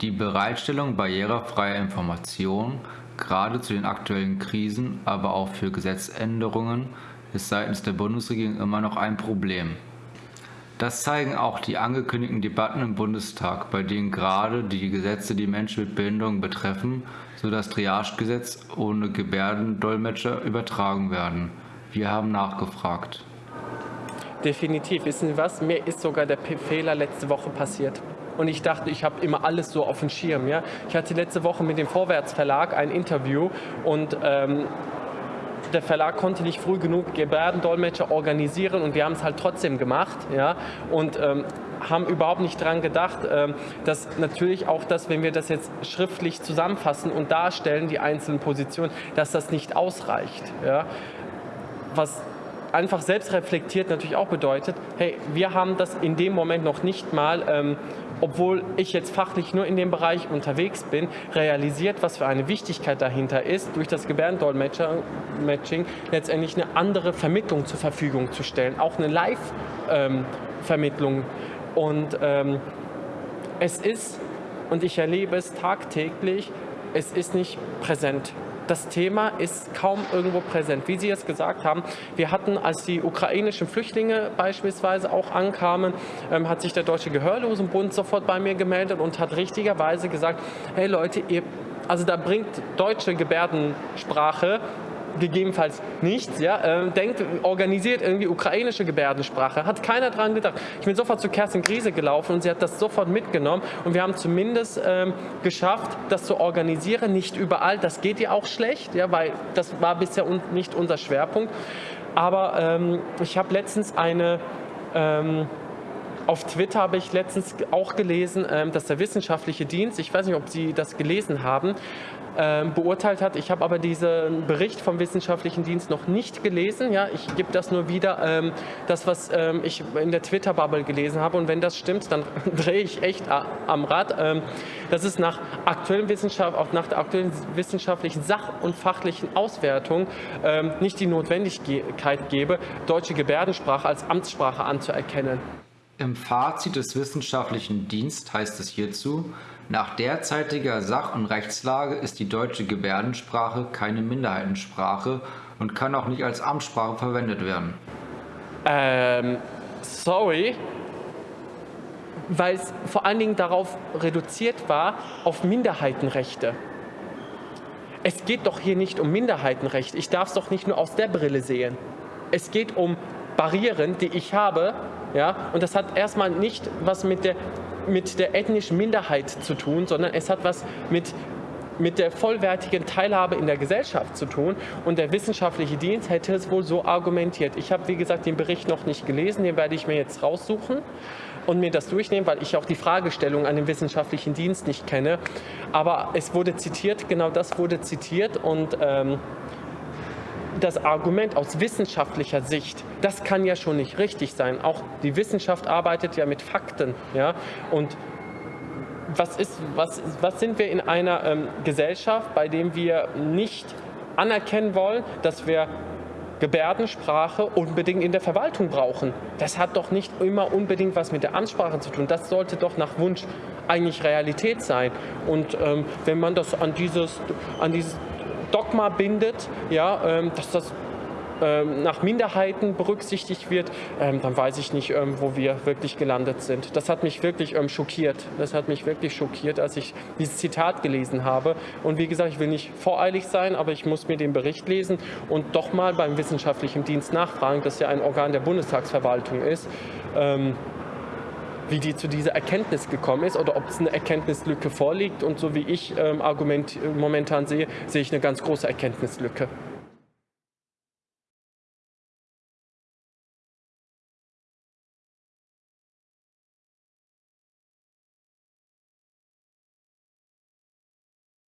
Die Bereitstellung barrierefreier Informationen, gerade zu den aktuellen Krisen, aber auch für Gesetzänderungen, ist seitens der Bundesregierung immer noch ein Problem. Das zeigen auch die angekündigten Debatten im Bundestag, bei denen gerade die Gesetze die Menschen mit Behinderungen betreffen, so das Triagegesetz ohne Gebärdendolmetscher übertragen werden. Wir haben nachgefragt. Definitiv. Wissen Sie was? Mir ist sogar der Fehler letzte Woche passiert und ich dachte, ich habe immer alles so auf dem Schirm. Ja? Ich hatte letzte Woche mit dem Vorwärtsverlag ein Interview und ähm, der Verlag konnte nicht früh genug Gebärdendolmetscher organisieren und wir haben es halt trotzdem gemacht. Ja? Und ähm, haben überhaupt nicht daran gedacht, ähm, dass natürlich auch das, wenn wir das jetzt schriftlich zusammenfassen und darstellen, die einzelnen Positionen, dass das nicht ausreicht. Ja? Was einfach selbst reflektiert natürlich auch bedeutet, hey, wir haben das in dem Moment noch nicht mal ähm, obwohl ich jetzt fachlich nur in dem Bereich unterwegs bin, realisiert, was für eine Wichtigkeit dahinter ist, durch das Gebärdendolmetsching letztendlich eine andere Vermittlung zur Verfügung zu stellen, auch eine Live-Vermittlung. Und ähm, es ist, und ich erlebe es tagtäglich, es ist nicht präsent das Thema ist kaum irgendwo präsent. Wie Sie es gesagt haben, wir hatten, als die ukrainischen Flüchtlinge beispielsweise auch ankamen, ähm, hat sich der Deutsche Gehörlosenbund sofort bei mir gemeldet und hat richtigerweise gesagt, hey Leute, ihr, also da bringt deutsche Gebärdensprache gegebenenfalls nichts. Ja? Ähm, denkt, organisiert irgendwie ukrainische Gebärdensprache. Hat keiner dran gedacht. Ich bin sofort zu Kerstin Griese gelaufen und sie hat das sofort mitgenommen und wir haben zumindest ähm, geschafft, das zu organisieren. Nicht überall, das geht ja auch schlecht, ja, weil das war bisher un nicht unser Schwerpunkt. Aber ähm, ich habe letztens eine ähm, auf Twitter habe ich letztens auch gelesen, ähm, dass der wissenschaftliche Dienst, ich weiß nicht, ob Sie das gelesen haben, beurteilt hat. Ich habe aber diesen Bericht vom Wissenschaftlichen Dienst noch nicht gelesen. Ja, ich gebe das nur wieder, ähm, das, was ähm, ich in der Twitter-Bubble gelesen habe. Und wenn das stimmt, dann drehe ich echt am Rad. Ähm, dass es nach aktuellen Wissenschaft, auch nach der aktuellen wissenschaftlichen Sach- und fachlichen Auswertung ähm, nicht die Notwendigkeit gebe, deutsche Gebärdensprache als Amtssprache anzuerkennen. Im Fazit des wissenschaftlichen Dienstes heißt es hierzu, nach derzeitiger Sach- und Rechtslage ist die deutsche Gebärdensprache keine Minderheitensprache und kann auch nicht als Amtssprache verwendet werden. Ähm, sorry, weil es vor allen Dingen darauf reduziert war, auf Minderheitenrechte. Es geht doch hier nicht um Minderheitenrechte. Ich darf es doch nicht nur aus der Brille sehen. Es geht um Barrieren, die ich habe, ja, und das hat erstmal nicht was mit der mit der ethnischen Minderheit zu tun, sondern es hat was mit mit der vollwertigen Teilhabe in der Gesellschaft zu tun. Und der wissenschaftliche Dienst hätte es wohl so argumentiert. Ich habe, wie gesagt, den Bericht noch nicht gelesen, den werde ich mir jetzt raussuchen und mir das durchnehmen, weil ich auch die Fragestellung an den wissenschaftlichen Dienst nicht kenne. Aber es wurde zitiert, genau das wurde zitiert und ähm, das Argument aus wissenschaftlicher Sicht, das kann ja schon nicht richtig sein. Auch die Wissenschaft arbeitet ja mit Fakten. Ja? Und was, ist, was, was sind wir in einer ähm, Gesellschaft, bei dem wir nicht anerkennen wollen, dass wir Gebärdensprache unbedingt in der Verwaltung brauchen. Das hat doch nicht immer unbedingt was mit der Amtssprache zu tun. Das sollte doch nach Wunsch eigentlich Realität sein. Und ähm, wenn man das an dieses, an dieses Dogma bindet, ja, ähm, dass das ähm, nach Minderheiten berücksichtigt wird, ähm, dann weiß ich nicht, wo wir wirklich gelandet sind. Das hat mich wirklich schockiert. Das hat mich wirklich schockiert, als ich dieses Zitat gelesen habe. Und wie gesagt, ich will nicht voreilig sein, aber ich muss mir den Bericht lesen und doch mal beim wissenschaftlichen Dienst nachfragen, das ja ein Organ der Bundestagsverwaltung ist wie die zu dieser Erkenntnis gekommen ist oder ob es eine Erkenntnislücke vorliegt. Und so wie ich ähm, Argument momentan sehe, sehe ich eine ganz große Erkenntnislücke.